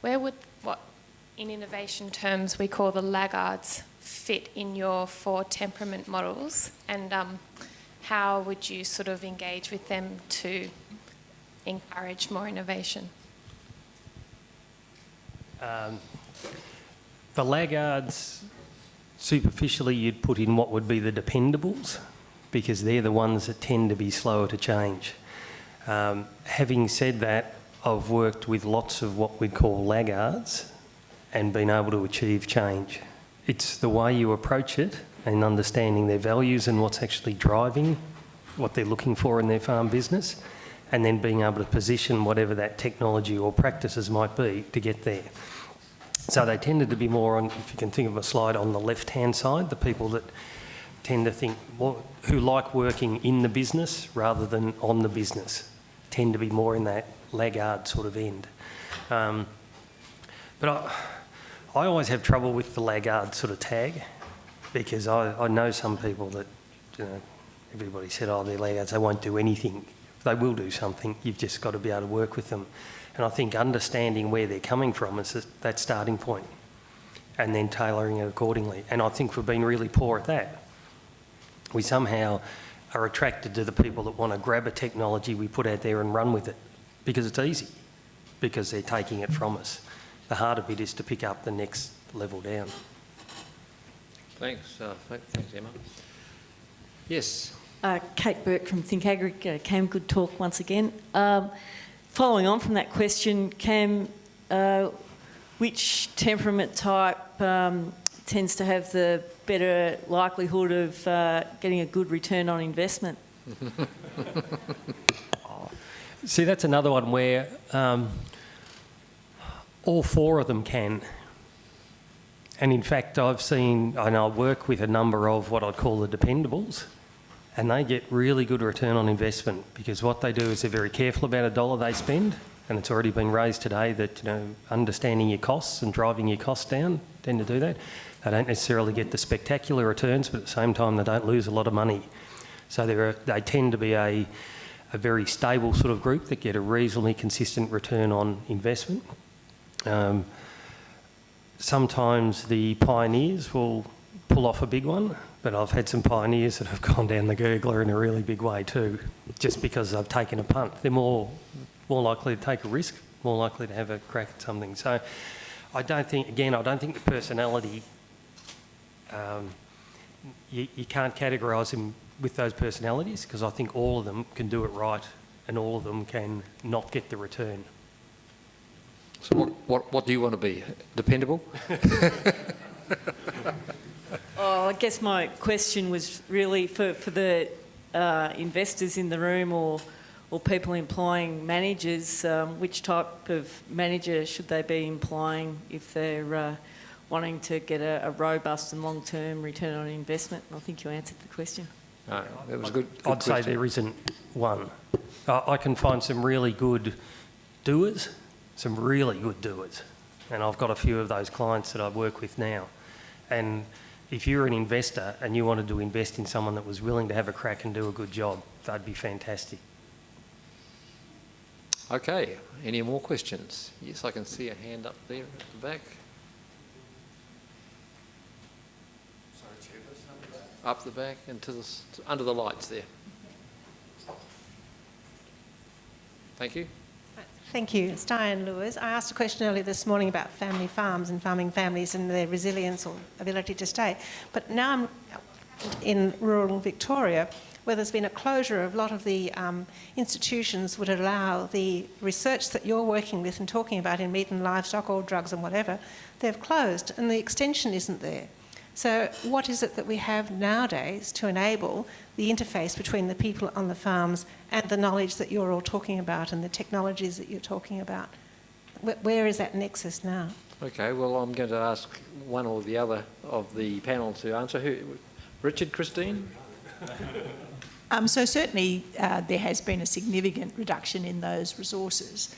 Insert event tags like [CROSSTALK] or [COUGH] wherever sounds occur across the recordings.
where would what in innovation terms we call the laggards fit in your four temperament models and um, how would you sort of engage with them to encourage more innovation? Um, the laggards, superficially, you'd put in what would be the dependables because they're the ones that tend to be slower to change. Um, having said that, I've worked with lots of what we'd call laggards and been able to achieve change. It's the way you approach it and understanding their values and what's actually driving what they're looking for in their farm business and then being able to position whatever that technology or practices might be to get there. So they tended to be more on, if you can think of a slide on the left-hand side, the people that tend to think, more, who like working in the business rather than on the business, tend to be more in that laggard sort of end. Um, but I, I always have trouble with the laggard sort of tag because I, I know some people that, you know, everybody said, oh, they're laggards, they won't do anything. They will do something, you've just got to be able to work with them. And I think understanding where they're coming from is that starting point and then tailoring it accordingly. And I think we've been really poor at that. We somehow are attracted to the people that want to grab a technology we put out there and run with it because it's easy, because they're taking it from us. The harder bit is to pick up the next level down. Thanks, uh, thanks Emma. Yes. Uh, Kate Burke from Think Agri, uh, Cam, good talk once again. Um, following on from that question, Cam, uh, which temperament type um, tends to have the better likelihood of uh, getting a good return on investment? [LAUGHS] See, that's another one where um, all four of them can. And in fact, I've seen, and I work with a number of what I'd call the dependables, and they get really good return on investment because what they do is they're very careful about a dollar they spend, and it's already been raised today that, you know, understanding your costs and driving your costs down tend to do that. They don't necessarily get the spectacular returns, but at the same time, they don't lose a lot of money. So they tend to be a, a very stable sort of group that get a reasonably consistent return on investment. Um, sometimes the pioneers will pull off a big one, but I've had some pioneers that have [LAUGHS] gone down the gurgler in a really big way too, just because they've taken a punt. They're more, more likely to take a risk, more likely to have a crack at something. So I don't think, again, I don't think the personality, um, you, you can't categorise them with those personalities because I think all of them can do it right and all of them can not get the return. So what, what, what do you want to be? Dependable? [LAUGHS] oh, I guess my question was really for, for the uh, investors in the room or, or people employing managers, um, which type of manager should they be employing if they're uh, wanting to get a, a robust and long-term return on investment? And I think you answered the question. Uh, no, that was good. good I'd question. say there isn't one. Uh, I can find some really good doers some really good doers. And I've got a few of those clients that I work with now. And if you're an investor and you wanted to invest in someone that was willing to have a crack and do a good job, that'd be fantastic. Okay, any more questions? Yes, I can see a hand up there at the back. Up the back and to the, to, under the lights there. Thank you. Thank you. It's Diane Lewis. I asked a question earlier this morning about family farms and farming families and their resilience or ability to stay. But now I'm in rural Victoria where there's been a closure of a lot of the um, institutions would allow the research that you're working with and talking about in meat and livestock or drugs and whatever, they've closed and the extension isn't there. So what is it that we have nowadays to enable the interface between the people on the farms and the knowledge that you're all talking about and the technologies that you're talking about? Where is that nexus now? Okay, well, I'm going to ask one or the other of the panel to answer. Who, Richard, Christine? Um, so certainly uh, there has been a significant reduction in those resources.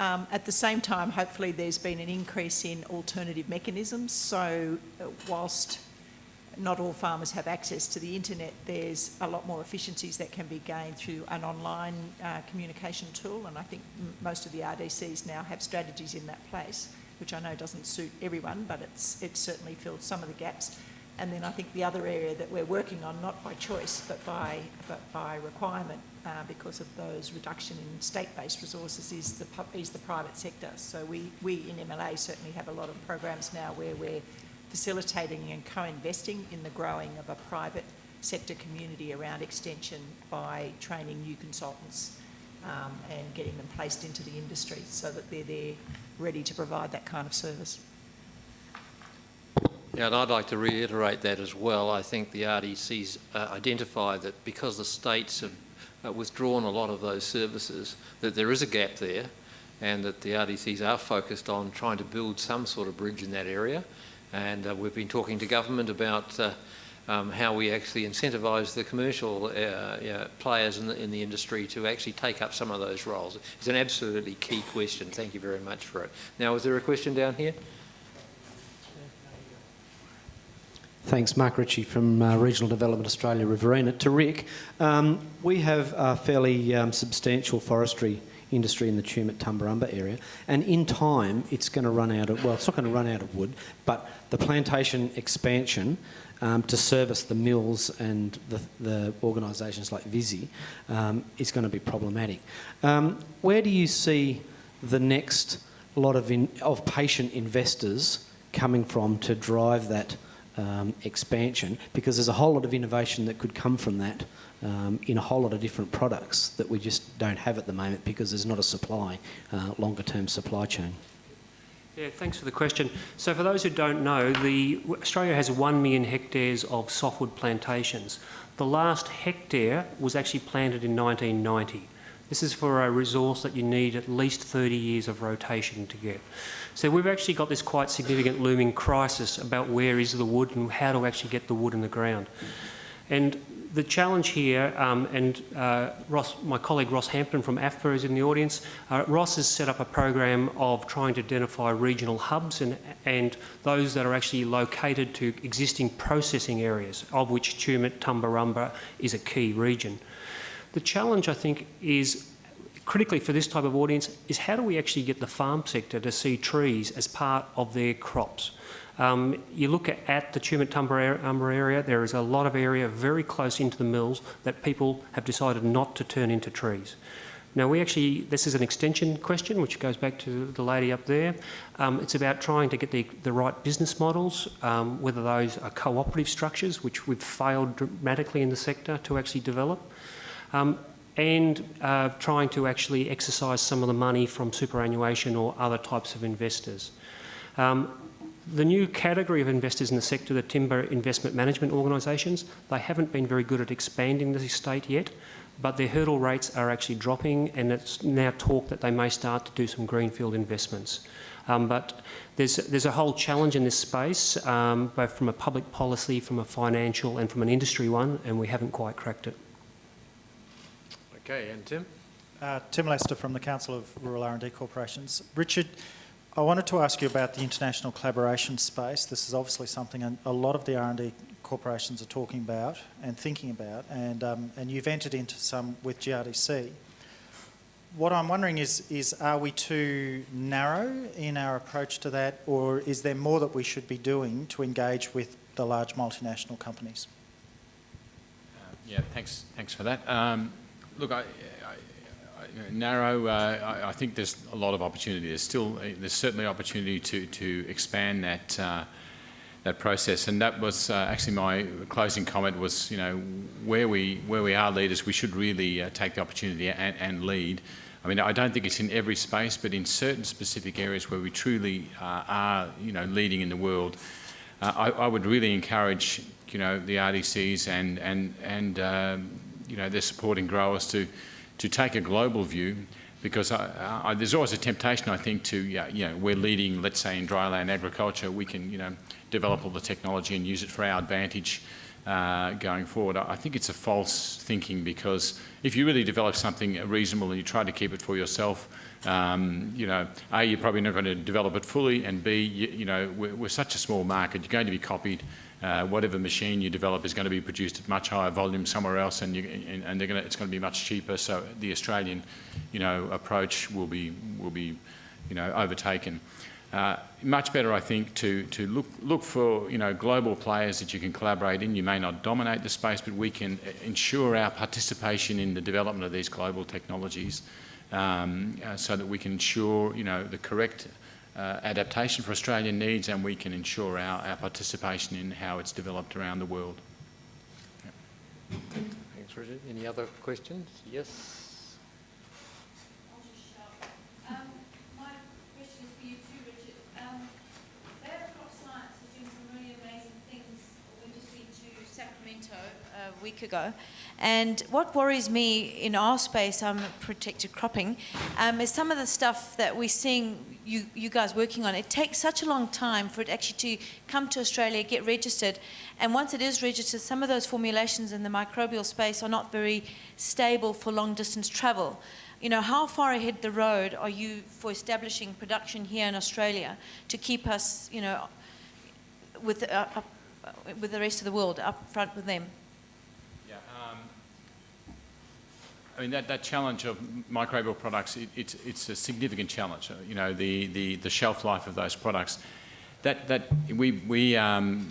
Um, at the same time, hopefully there's been an increase in alternative mechanisms. So uh, whilst not all farmers have access to the internet, there's a lot more efficiencies that can be gained through an online uh, communication tool. And I think most of the RDCs now have strategies in that place. which I know doesn't suit everyone, but it's, it's certainly filled some of the gaps. And then I think the other area that we're working on, not by choice, but by, but by requirement, uh, because of those reduction in state-based resources, is the, is the private sector. So we, we in MLA certainly have a lot of programs now where we're facilitating and co-investing in the growing of a private sector community around extension by training new consultants um, and getting them placed into the industry so that they're there ready to provide that kind of service. Yeah, and I'd like to reiterate that as well. I think the RDC's uh, identified that because the states have uh, withdrawn a lot of those services, that there is a gap there and that the RDCs are focused on trying to build some sort of bridge in that area. And uh, we've been talking to government about uh, um, how we actually incentivise the commercial uh, players in the, in the industry to actually take up some of those roles. It's an absolutely key question. Thank you very much for it. Now, is there a question down here? Thanks, Mark Ritchie from uh, Regional Development Australia, Riverina. To Rick, um, we have a fairly um, substantial forestry industry in the Tumut Tumbarumba area, and in time it's going to run out of, well, it's not going to run out of wood, but the plantation expansion um, to service the mills and the, the organisations like Visy um, is going to be problematic. Um, where do you see the next lot of, in, of patient investors coming from to drive that um, expansion? Because there's a whole lot of innovation that could come from that um, in a whole lot of different products that we just don't have at the moment because there's not a supply, uh, longer term supply chain. Yeah, thanks for the question. So for those who don't know, the, Australia has 1 million hectares of softwood plantations. The last hectare was actually planted in 1990. This is for a resource that you need at least 30 years of rotation to get. So we've actually got this quite significant looming crisis about where is the wood and how to actually get the wood in the ground. And the challenge here, um, and uh, Ross, my colleague Ross Hampton from AFPA is in the audience. Uh, Ross has set up a program of trying to identify regional hubs and, and those that are actually located to existing processing areas, of which Tumut Tumbarumba is a key region. The challenge, I think, is critically for this type of audience is how do we actually get the farm sector to see trees as part of their crops? Um, you look at, at the Tumut Tumbarumba area, there is a lot of area very close into the mills that people have decided not to turn into trees. Now we actually, this is an extension question which goes back to the lady up there. Um, it's about trying to get the, the right business models, um, whether those are cooperative structures, which we've failed dramatically in the sector to actually develop, um, and uh, trying to actually exercise some of the money from superannuation or other types of investors. Um, the new category of investors in the sector, the timber investment management organisations, they haven't been very good at expanding the estate yet, but their hurdle rates are actually dropping and it's now talk that they may start to do some greenfield investments. Um, but there's, there's a whole challenge in this space, um, both from a public policy, from a financial and from an industry one, and we haven't quite cracked it. Okay, and Tim? Uh, Tim Lester from the Council of Rural R&D Corporations. Richard, I wanted to ask you about the international collaboration space. This is obviously something a lot of the R&D corporations are talking about and thinking about, and, um, and you've entered into some with GRDC. What I'm wondering is, is are we too narrow in our approach to that, or is there more that we should be doing to engage with the large multinational companies? Uh, yeah, thanks, thanks for that. Um, look, I, narrow, uh, I, I, think there's a lot of opportunity. There's still, uh, there's certainly opportunity to, to expand that, uh, that process. And that was uh, actually my closing comment was, you know, where we, where we are leaders, we should really uh, take the opportunity and, and, lead. I mean, I don't think it's in every space, but in certain specific areas where we truly uh, are, you know, leading in the world, I, I, would really encourage, you know, the RDCs and, and, and um, you know, they're supporting growers to, to take a global view because I, I, there's always a temptation, I think, to, you know, we're leading, let's say, in dryland agriculture, we can, you know, develop all the technology and use it for our advantage uh, going forward. I think it's a false thinking because if you really develop something reasonable and you try to keep it for yourself, um, you know, A, you're probably never going to develop it fully, and B, you, you know, we're, we're, such a small market, you're going to be copied. Uh, whatever machine you develop is going to be produced at much higher volume somewhere else, and, you, and, and gonna, it's going to be much cheaper. So the Australian, you know, approach will be will be, you know, overtaken. uh, much better, I think, to, to look, look for you know, global players that you can collaborate in. You may not dominate the space, but we can ensure our participation in the development of these global technologies um, uh, so that we can ensure you know, the correct uh, adaptation for Australian needs and we can ensure our, our participation in how it's developed around the world. Thanks, Richard. Any other questions? Yes. Um, my question is for you too, Richard. Um, Science is doing some really amazing things. We just went to Sacramento a week ago. And what worries me in our space, I'm protected cropping, um, is some of the stuff that we're seeing you, you guys working on. It takes such a long time for it actually to come to Australia, get registered. And once it is registered, some of those formulations in the microbial space are not very stable for long distance travel you know, how far ahead the road are you for establishing production here in Australia to keep us, you know, with, uh, up, with the rest of the world up front with them? Yeah, um, I mean, that, that challenge of microbial products, it, it's, it's a significant challenge. Uh, you know, the, the, the shelf life of those products. That, that we, we um,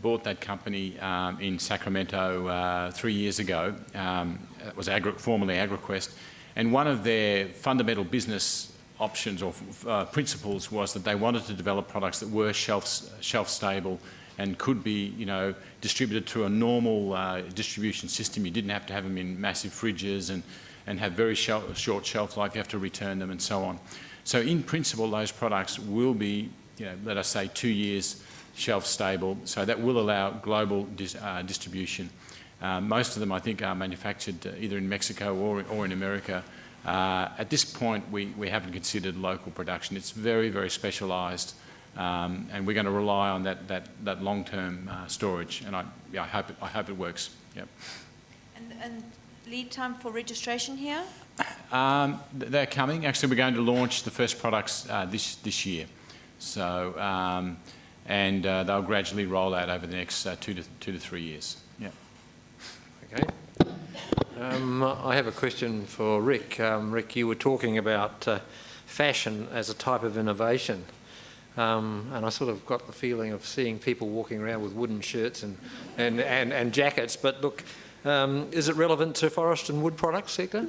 bought that company um, in Sacramento uh, three years ago. Um, it was agri formerly AgraQuest. And one of their fundamental business options or uh, principles was that they wanted to develop products that were shelf, shelf stable and could be, you know, distributed through a normal uh, distribution system. You didn't have to have them in massive fridges and, and have very short shelf life. You have to return them and so on. So in principle, those products will be, you know, let us say two years shelf stable. So that will allow global dis uh, distribution. Uh, most of them, I think, are manufactured uh, either in Mexico or, or in America. Uh, at this point, we, we haven't considered local production. It's very, very specialised, um, and we're going to rely on that, that, that long-term uh, storage, and I, yeah, I, hope it, I hope it works. Yep. And, and lead time for registration here? Um, they're coming. Actually, we're going to launch the first products uh, this, this year. So, um, and uh, they'll gradually roll out over the next two, to, two to three years. Yeah. Okay. Um, I have a question for Rick. Um, Rick, you were talking about uh, fashion as a type of innovation. Um, and I sort of got the feeling of seeing people walking around with wooden shirts and, and, and, and jackets. But look, um, is it relevant to forest and wood products sector?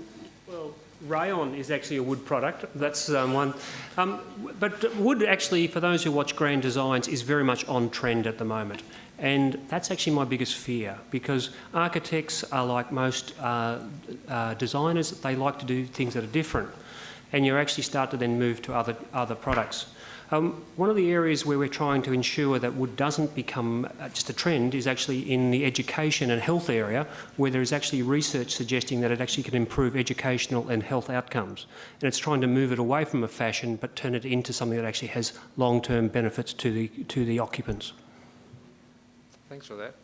Well, rayon is actually a wood product. That's um, one. Um, but wood actually, for those who watch Grand Designs, is very much on trend at the moment. And that's actually my biggest fear because architects are like most uh, uh, designers, they like to do things that are different. And you actually start to then move to other, other products. Um, one of the areas where we're trying to ensure that wood doesn't become uh, just a trend is actually in the education and health area, where there is actually research suggesting that it actually can improve educational and health outcomes. And it's trying to move it away from a fashion, but turn it into something that actually has long-term benefits to the, to the occupants. Thanks for that.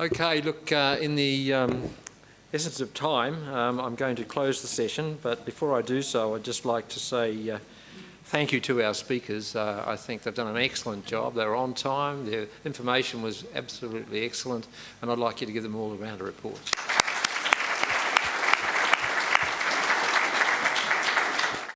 Okay, look, uh, in the um, essence of time, um, I'm going to close the session, but before I do so, I'd just like to say uh, thank you to our speakers. Uh, I think they've done an excellent job. They were on time, their information was absolutely excellent, and I'd like you to give them all a round of applause.